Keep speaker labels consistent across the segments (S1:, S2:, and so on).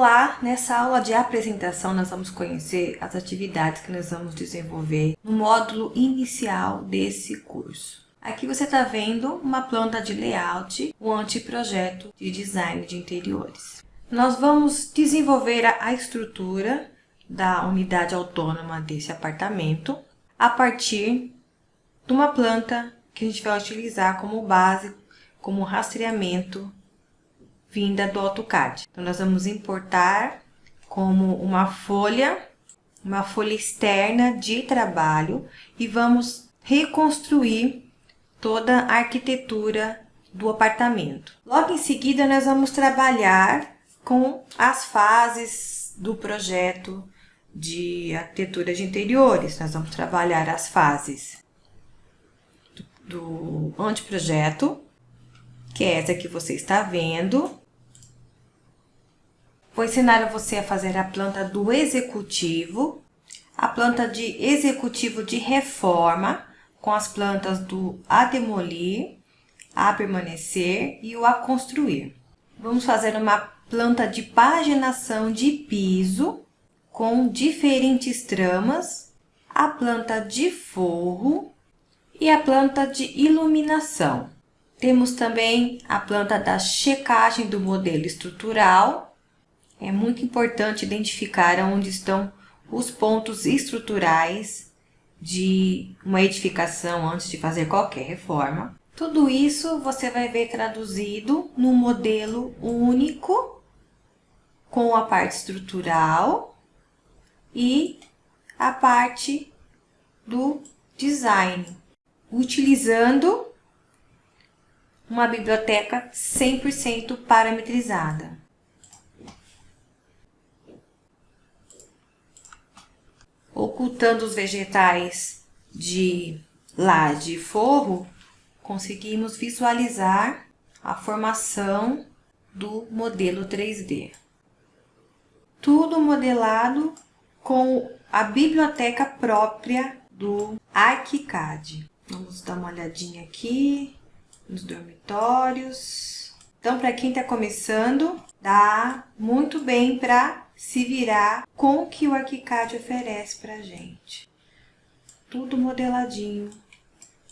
S1: Olá! Nessa aula de apresentação nós vamos conhecer as atividades que nós vamos desenvolver no módulo inicial desse curso. Aqui você está vendo uma planta de layout, o um anteprojeto de design de interiores. Nós vamos desenvolver a estrutura da unidade autônoma desse apartamento a partir de uma planta que a gente vai utilizar como base, como rastreamento vinda do AutoCAD. Então, nós vamos importar como uma folha, uma folha externa de trabalho e vamos reconstruir toda a arquitetura do apartamento. Logo em seguida, nós vamos trabalhar com as fases do projeto de arquitetura de interiores. Nós vamos trabalhar as fases do anteprojeto, que é essa que você está vendo, Vou ensinar você a fazer a planta do executivo, a planta de executivo de reforma, com as plantas do a demolir, a permanecer e o a construir. Vamos fazer uma planta de paginação de piso com diferentes tramas, a planta de forro e a planta de iluminação. Temos também a planta da checagem do modelo estrutural é muito importante identificar onde estão os pontos estruturais de uma edificação antes de fazer qualquer reforma. Tudo isso você vai ver traduzido no modelo único com a parte estrutural e a parte do design, utilizando uma biblioteca 100% parametrizada. Ocultando os vegetais de laje e forro, conseguimos visualizar a formação do modelo 3D. Tudo modelado com a biblioteca própria do ArchiCAD. Vamos dar uma olhadinha aqui nos dormitórios. Então, para quem está começando, dá muito bem para se virar com o que o ArchiCAD oferece para a gente. Tudo modeladinho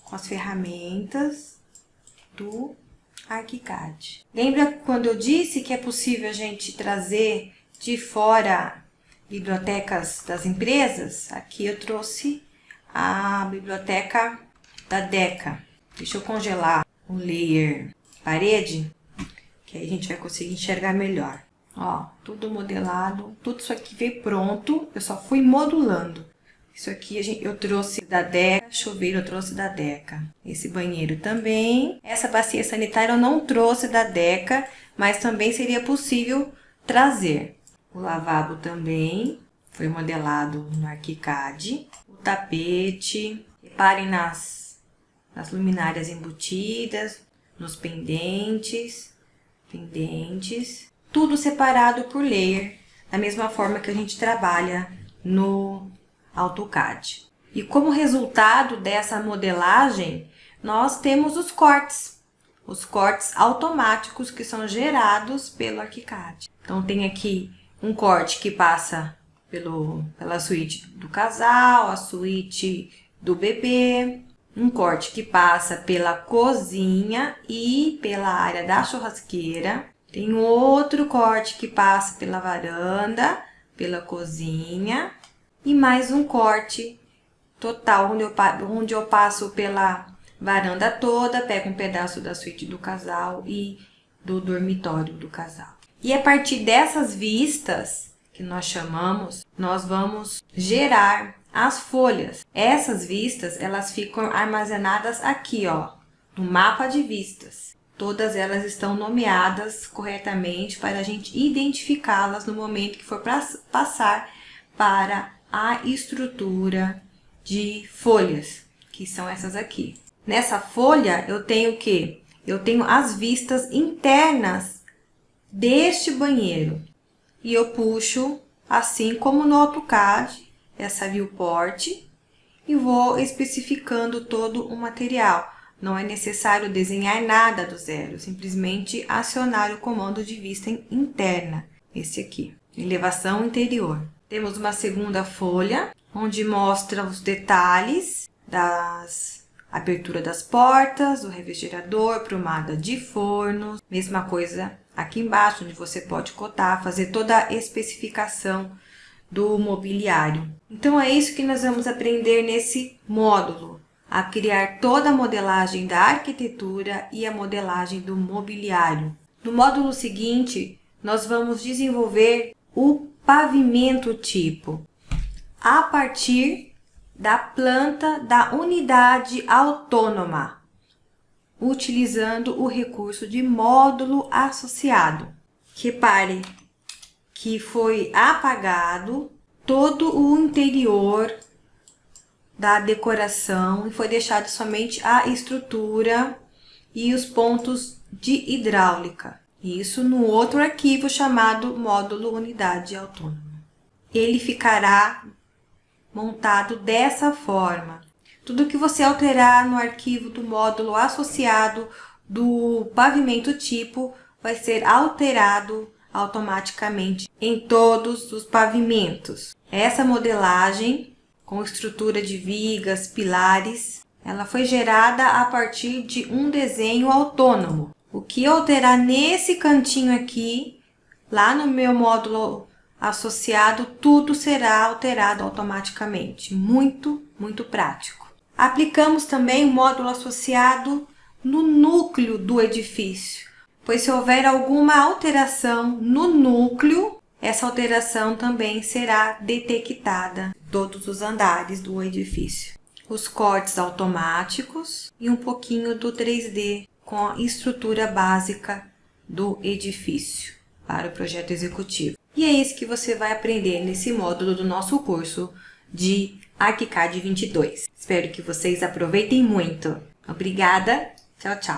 S1: com as ferramentas do ArchiCAD. Lembra quando eu disse que é possível a gente trazer de fora bibliotecas das empresas? Aqui eu trouxe a biblioteca da DECA. Deixa eu congelar o layer parede, que aí a gente vai conseguir enxergar melhor. Ó, tudo modelado, tudo isso aqui veio pronto, eu só fui modulando. Isso aqui eu trouxe da Deca, chuveiro eu trouxe da Deca. Esse banheiro também. Essa bacia sanitária eu não trouxe da Deca, mas também seria possível trazer. O lavabo também foi modelado no ArchiCAD. O tapete, reparem nas, nas luminárias embutidas, nos pendentes, pendentes tudo separado por layer, da mesma forma que a gente trabalha no AutoCAD. E como resultado dessa modelagem, nós temos os cortes, os cortes automáticos que são gerados pelo ArchiCAD. Então, tem aqui um corte que passa pelo, pela suíte do casal, a suíte do bebê, um corte que passa pela cozinha e pela área da churrasqueira, tem outro corte que passa pela varanda, pela cozinha e mais um corte total onde eu, onde eu passo pela varanda toda, pego um pedaço da suíte do casal e do dormitório do casal. E a partir dessas vistas, que nós chamamos, nós vamos gerar as folhas. Essas vistas, elas ficam armazenadas aqui, ó, no mapa de vistas. Todas elas estão nomeadas corretamente para a gente identificá-las no momento que for passar para a estrutura de folhas, que são essas aqui. Nessa folha, eu tenho o quê? Eu tenho as vistas internas deste banheiro. E eu puxo, assim como no AutoCAD, essa viewport e vou especificando todo o material. Não é necessário desenhar nada do zero, simplesmente acionar o comando de vista interna. esse aqui, elevação interior. Temos uma segunda folha, onde mostra os detalhes das abertura das portas, do refrigerador, prumada de fornos, mesma coisa aqui embaixo, onde você pode cotar, fazer toda a especificação do mobiliário. Então, é isso que nós vamos aprender nesse módulo, a criar toda a modelagem da arquitetura e a modelagem do mobiliário. No módulo seguinte, nós vamos desenvolver o pavimento tipo, a partir da planta da unidade autônoma, utilizando o recurso de módulo associado. Repare que foi apagado todo o interior da decoração e foi deixado somente a estrutura e os pontos de hidráulica. Isso no outro arquivo chamado módulo unidade autônoma. Ele ficará montado dessa forma. Tudo que você alterar no arquivo do módulo associado do pavimento tipo vai ser alterado automaticamente em todos os pavimentos. Essa modelagem com estrutura de vigas, pilares, ela foi gerada a partir de um desenho autônomo. O que alterar nesse cantinho aqui, lá no meu módulo associado, tudo será alterado automaticamente. Muito, muito prático. Aplicamos também o módulo associado no núcleo do edifício pois se houver alguma alteração no núcleo, essa alteração também será detectada em todos os andares do edifício. Os cortes automáticos e um pouquinho do 3D com a estrutura básica do edifício para o projeto executivo. E é isso que você vai aprender nesse módulo do nosso curso de ArchiCAD 22. Espero que vocês aproveitem muito. Obrigada, tchau, tchau!